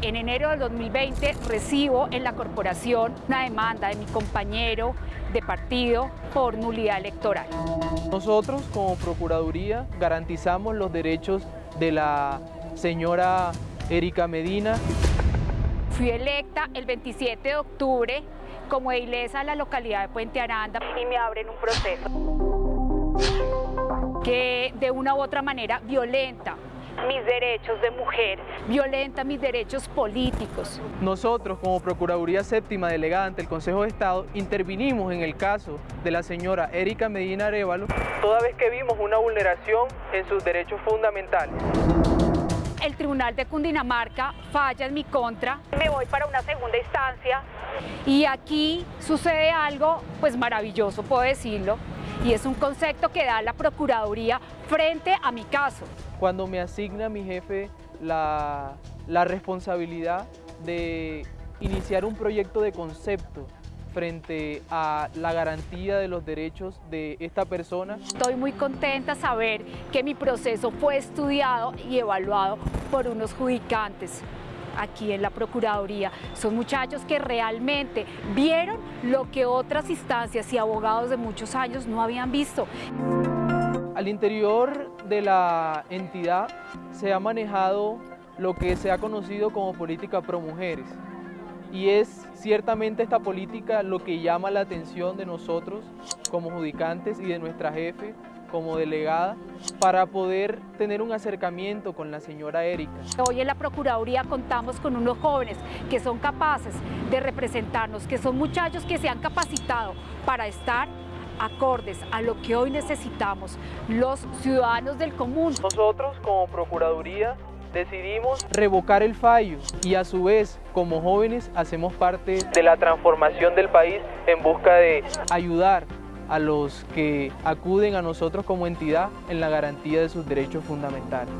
En enero del 2020 recibo en la corporación una demanda de mi compañero de partido por nulidad electoral. Nosotros como Procuraduría garantizamos los derechos de la señora Erika Medina. Fui electa el 27 de octubre como edilesa de la localidad de Puente Aranda y me abren un proceso que de una u otra manera violenta mis derechos de mujer, violenta mis derechos políticos. Nosotros, como Procuraduría Séptima Delegada ante el Consejo de Estado, intervinimos en el caso de la señora Erika Medina Arevalo, toda vez que vimos una vulneración en sus derechos fundamentales. Tribunal de Cundinamarca falla en mi contra, me voy para una segunda instancia y aquí sucede algo pues maravilloso, puedo decirlo, y es un concepto que da la Procuraduría frente a mi caso. Cuando me asigna mi jefe la, la responsabilidad de iniciar un proyecto de concepto frente a la garantía de los derechos de esta persona. Estoy muy contenta saber que mi proceso fue estudiado y evaluado por unos judicantes aquí en la Procuraduría. Son muchachos que realmente vieron lo que otras instancias y abogados de muchos años no habían visto. Al interior de la entidad se ha manejado lo que se ha conocido como política pro mujeres y es ciertamente esta política lo que llama la atención de nosotros como judicantes y de nuestra jefe como delegada para poder tener un acercamiento con la señora Erika. Hoy en la Procuraduría contamos con unos jóvenes que son capaces de representarnos, que son muchachos que se han capacitado para estar acordes a lo que hoy necesitamos los ciudadanos del común. Nosotros como Procuraduría decidimos revocar el fallo y a su vez como jóvenes hacemos parte de la transformación del país en busca de ayudar a los que acuden a nosotros como entidad en la garantía de sus derechos fundamentales.